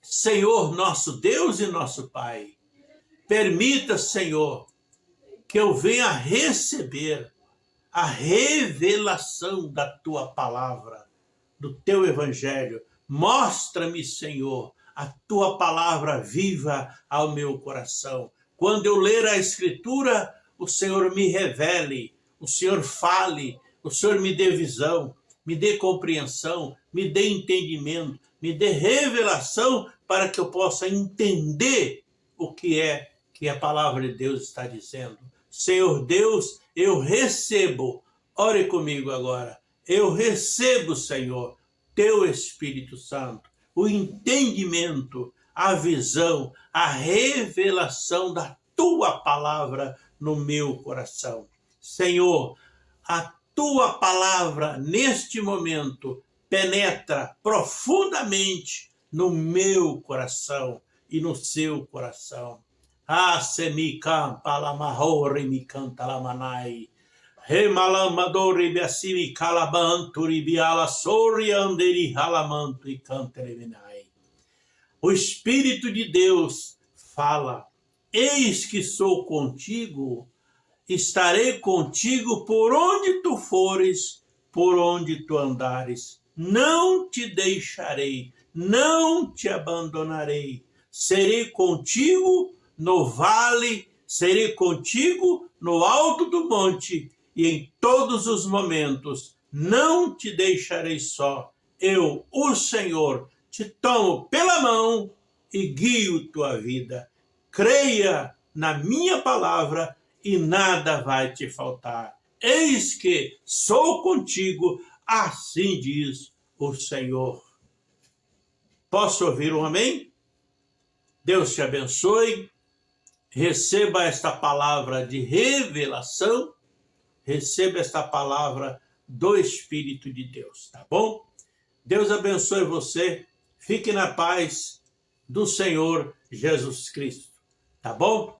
Senhor, nosso Deus e nosso Pai, permita, Senhor, que eu venha receber a revelação da tua palavra, do teu evangelho. Mostra-me, Senhor, a tua palavra viva ao meu coração. Quando eu ler a escritura, o Senhor me revele, o Senhor fale, o Senhor me dê visão, me dê compreensão, me dê entendimento, me dê revelação para que eu possa entender o que é que a palavra de Deus está dizendo. Senhor Deus, eu recebo, ore comigo agora, eu recebo, Senhor, teu Espírito Santo, o entendimento, a visão, a revelação da tua palavra no meu coração. Senhor, a tua palavra neste momento penetra profundamente no meu coração e no seu coração. Ah, se mi campa la mahore mi canta la manai. Remalamadori biasimi calabanturi biala sori anderi halamanto e cantereminai. O Espírito de Deus fala, eis que sou contigo, estarei contigo por onde tu fores, por onde tu andares. Não te deixarei, não te abandonarei. Serei contigo no vale, serei contigo no alto do monte e em todos os momentos não te deixarei só. Eu, o Senhor, te tomo pela mão e guio tua vida. Creia na minha palavra e nada vai te faltar. Eis que sou contigo, assim diz o Senhor. Posso ouvir um amém? Deus te abençoe receba esta palavra de revelação, receba esta palavra do Espírito de Deus, tá bom? Deus abençoe você, fique na paz do Senhor Jesus Cristo, tá bom?